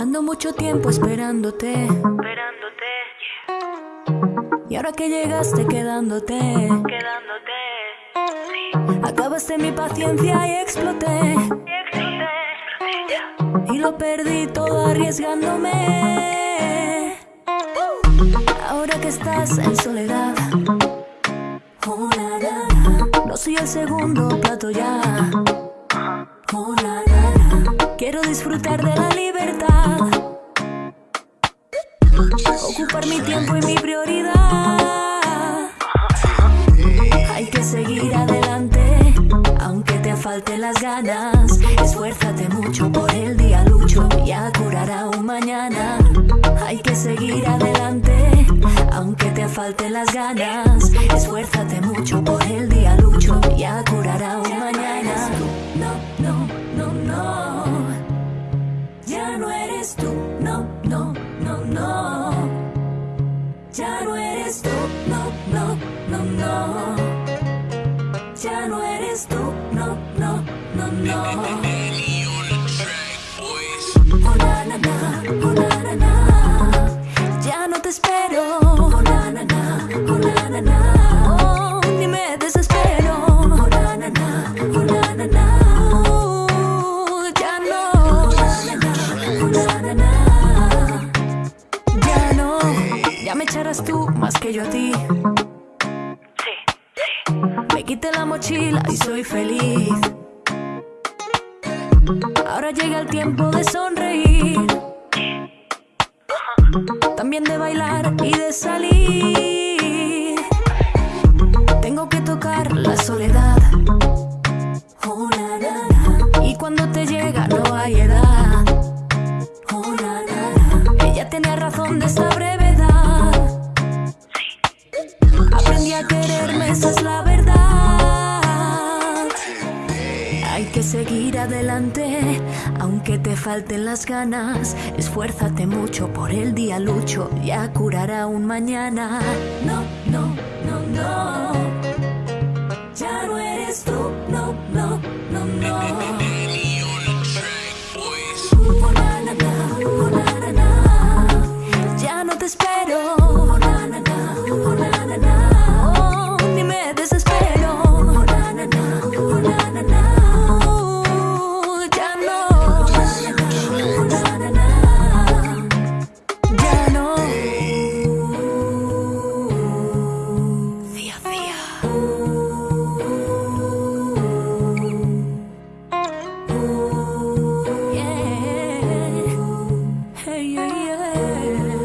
Ando mucho tiempo esperándote. Esperándote, Y ahora que llegaste quedándote. quedándote. Sí, Acabaste mi paciencia y exploté. y exploté, lo perdí todo arriesgándome. Ahora que estás en soledad. Oh, na. No soy el segundo plato ya. Quiero disfrutar de la libertad. Ocupar mi tiempo y mi prioridad. Hay que seguir adelante, aunque te falten las ganas. Esfuérzate mucho por el día lucho, ya curará un mañana. Hay que seguir adelante, aunque te falten las ganas. Esfuérzate mucho eres tú, no, no, no, no. Ya no eres tú, no, no, no, no. Oh, na, na, tú más que yo a ti. Sí, Me quité la mochila y soy feliz. Ahora llega el tiempo de sonreír. También de bailar y de salir. Tengo que tocar la soledad. Oh, na, na, na. Y cuando te llega no hay edad. aprendí a quererme, esa es la verdad. Hay que seguir adelante, aunque te falten las ganas. Esfuérzate mucho por el día, lucho, ya curará un mañana. No, no, no, no. Ya no eres tú. yeah.